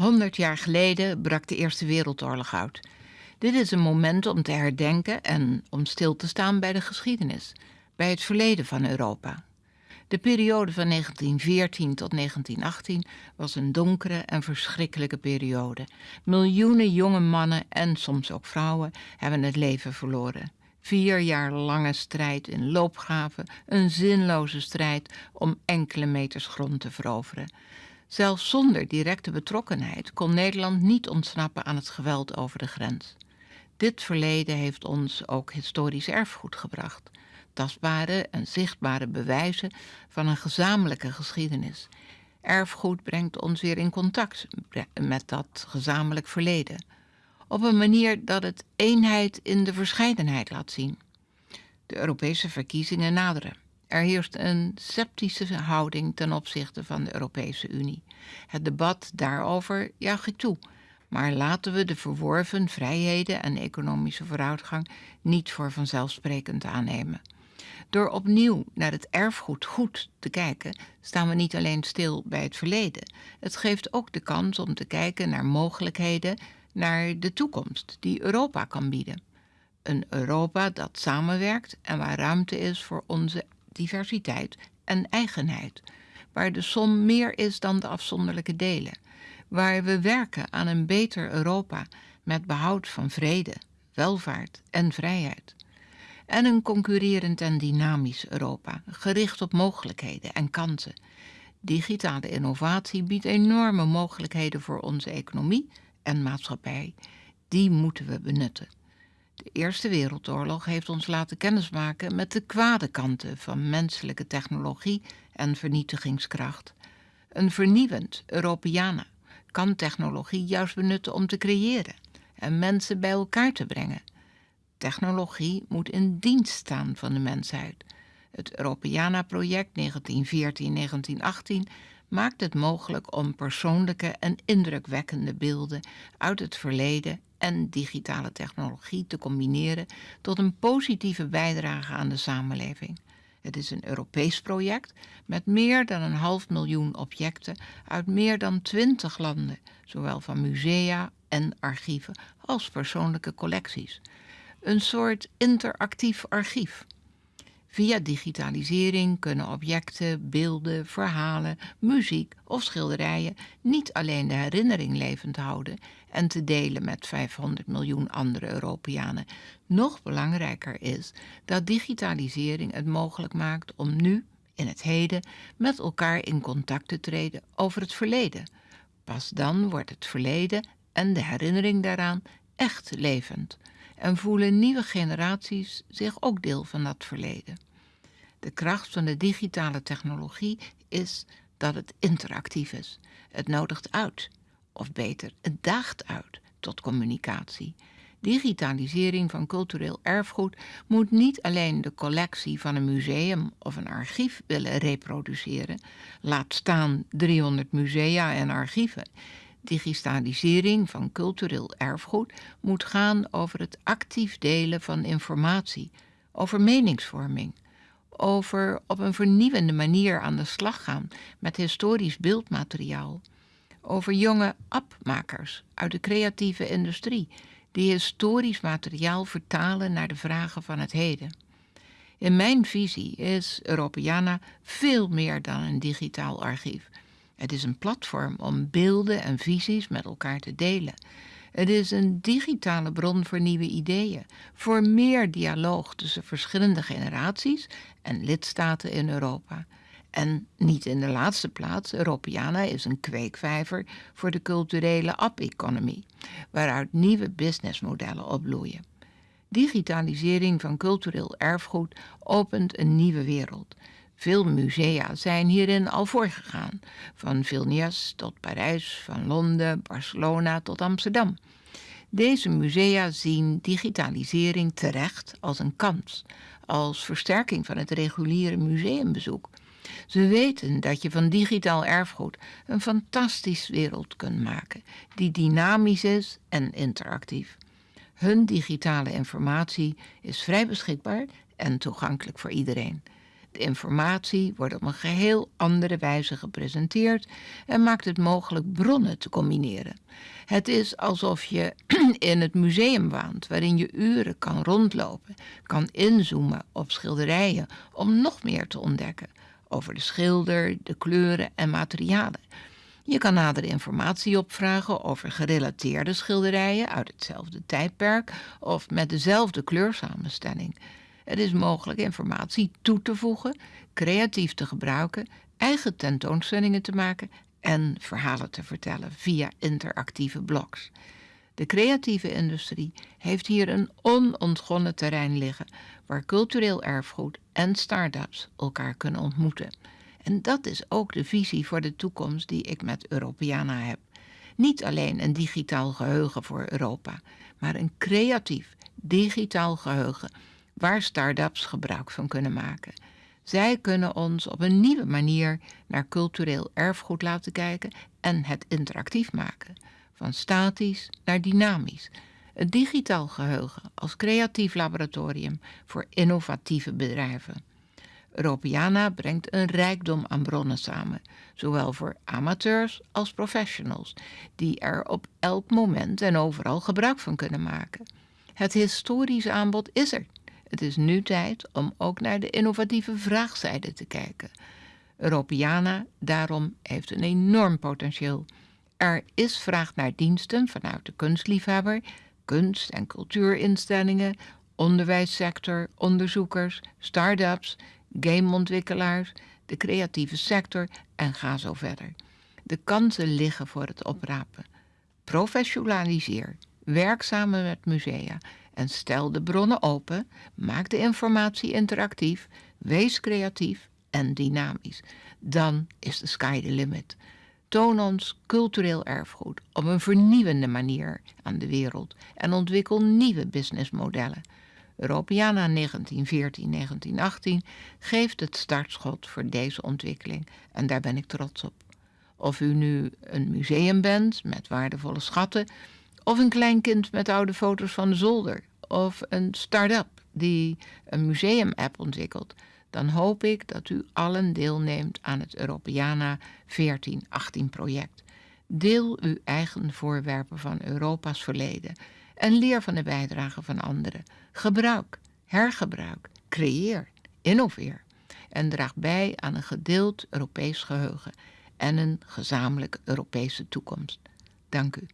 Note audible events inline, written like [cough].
100 jaar geleden brak de Eerste Wereldoorlog uit. Dit is een moment om te herdenken en om stil te staan bij de geschiedenis, bij het verleden van Europa. De periode van 1914 tot 1918 was een donkere en verschrikkelijke periode. Miljoenen jonge mannen en soms ook vrouwen hebben het leven verloren. Vier jaar lange strijd in loopgraven, een zinloze strijd om enkele meters grond te veroveren. Zelfs zonder directe betrokkenheid kon Nederland niet ontsnappen aan het geweld over de grens. Dit verleden heeft ons ook historisch erfgoed gebracht. Tastbare en zichtbare bewijzen van een gezamenlijke geschiedenis. Erfgoed brengt ons weer in contact met dat gezamenlijk verleden. Op een manier dat het eenheid in de verscheidenheid laat zien. De Europese verkiezingen naderen. Er heerst een sceptische houding ten opzichte van de Europese Unie. Het debat daarover juich ik toe, maar laten we de verworven vrijheden en economische vooruitgang niet voor vanzelfsprekend aannemen. Door opnieuw naar het erfgoed goed te kijken, staan we niet alleen stil bij het verleden. Het geeft ook de kans om te kijken naar mogelijkheden, naar de toekomst die Europa kan bieden. Een Europa dat samenwerkt en waar ruimte is voor onze diversiteit en eigenheid, waar de som meer is dan de afzonderlijke delen, waar we werken aan een beter Europa met behoud van vrede, welvaart en vrijheid. En een concurrerend en dynamisch Europa, gericht op mogelijkheden en kansen. Digitale innovatie biedt enorme mogelijkheden voor onze economie en maatschappij. Die moeten we benutten. De Eerste Wereldoorlog heeft ons laten kennismaken met de kwade kanten van menselijke technologie en vernietigingskracht. Een vernieuwend Europeana kan technologie juist benutten om te creëren en mensen bij elkaar te brengen. Technologie moet in dienst staan van de mensheid. Het Europeana-project 1914-1918 maakt het mogelijk om persoonlijke en indrukwekkende beelden uit het verleden en digitale technologie te combineren tot een positieve bijdrage aan de samenleving. Het is een Europees project met meer dan een half miljoen objecten uit meer dan twintig landen, zowel van musea en archieven als persoonlijke collecties. Een soort interactief archief. Via digitalisering kunnen objecten, beelden, verhalen, muziek of schilderijen niet alleen de herinnering levend houden en te delen met 500 miljoen andere Europeanen. Nog belangrijker is dat digitalisering het mogelijk maakt om nu, in het heden, met elkaar in contact te treden over het verleden. Pas dan wordt het verleden en de herinnering daaraan echt levend en voelen nieuwe generaties zich ook deel van dat verleden. De kracht van de digitale technologie is dat het interactief is. Het nodigt uit, of beter, het daagt uit tot communicatie. Digitalisering van cultureel erfgoed moet niet alleen de collectie van een museum of een archief willen reproduceren, laat staan 300 musea en archieven. Digitalisering van cultureel erfgoed moet gaan over het actief delen van informatie, over meningsvorming, over op een vernieuwende manier aan de slag gaan met historisch beeldmateriaal, over jonge appmakers uit de creatieve industrie die historisch materiaal vertalen naar de vragen van het heden. In mijn visie is Europeana veel meer dan een digitaal archief. Het is een platform om beelden en visies met elkaar te delen. Het is een digitale bron voor nieuwe ideeën, voor meer dialoog tussen verschillende generaties en lidstaten in Europa. En niet in de laatste plaats, Europeana is een kweekvijver voor de culturele app-economie, waaruit nieuwe businessmodellen opbloeien. Digitalisering van cultureel erfgoed opent een nieuwe wereld. Veel musea zijn hierin al voorgegaan, van Vilnius tot Parijs, van Londen, Barcelona tot Amsterdam. Deze musea zien digitalisering terecht als een kans, als versterking van het reguliere museumbezoek. Ze weten dat je van digitaal erfgoed een fantastisch wereld kunt maken, die dynamisch is en interactief. Hun digitale informatie is vrij beschikbaar en toegankelijk voor iedereen. De informatie wordt op een geheel andere wijze gepresenteerd en maakt het mogelijk bronnen te combineren. Het is alsof je [clears throat] in het museum waant, waarin je uren kan rondlopen, kan inzoomen op schilderijen om nog meer te ontdekken over de schilder, de kleuren en materialen. Je kan nadere informatie opvragen over gerelateerde schilderijen uit hetzelfde tijdperk of met dezelfde kleursamenstelling. Het is mogelijk informatie toe te voegen, creatief te gebruiken, eigen tentoonstellingen te maken en verhalen te vertellen via interactieve blogs. De creatieve industrie heeft hier een onontgonnen terrein liggen waar cultureel erfgoed en start-ups elkaar kunnen ontmoeten. En dat is ook de visie voor de toekomst die ik met Europeana heb. Niet alleen een digitaal geheugen voor Europa, maar een creatief digitaal geheugen waar start-ups gebruik van kunnen maken. Zij kunnen ons op een nieuwe manier naar cultureel erfgoed laten kijken en het interactief maken, van statisch naar dynamisch. Het digitaal geheugen als creatief laboratorium voor innovatieve bedrijven. Europeana brengt een rijkdom aan bronnen samen, zowel voor amateurs als professionals, die er op elk moment en overal gebruik van kunnen maken. Het historische aanbod is er. Het is nu tijd om ook naar de innovatieve vraagzijde te kijken. Europeana daarom heeft een enorm potentieel. Er is vraag naar diensten vanuit de kunstliefhebber, kunst- en cultuurinstellingen, onderwijssector, onderzoekers, start-ups, gameontwikkelaars, de creatieve sector en ga zo verder. De kansen liggen voor het oprapen. Professionaliseer, werk samen met musea en stel de bronnen open, maak de informatie interactief, wees creatief en dynamisch. Dan is de sky the limit. Toon ons cultureel erfgoed op een vernieuwende manier aan de wereld en ontwikkel nieuwe businessmodellen. Europeana 1914-1918 geeft het startschot voor deze ontwikkeling en daar ben ik trots op. Of u nu een museum bent met waardevolle schatten, of een klein kind met oude foto's van de zolder, of een start-up die een museum-app ontwikkelt, dan hoop ik dat u allen deelneemt aan het Europeana 1418 project. Deel uw eigen voorwerpen van Europa's verleden en leer van de bijdrage van anderen. Gebruik, hergebruik, creëer, innoveer en draag bij aan een gedeeld Europees geheugen en een gezamenlijke Europese toekomst. Dank u.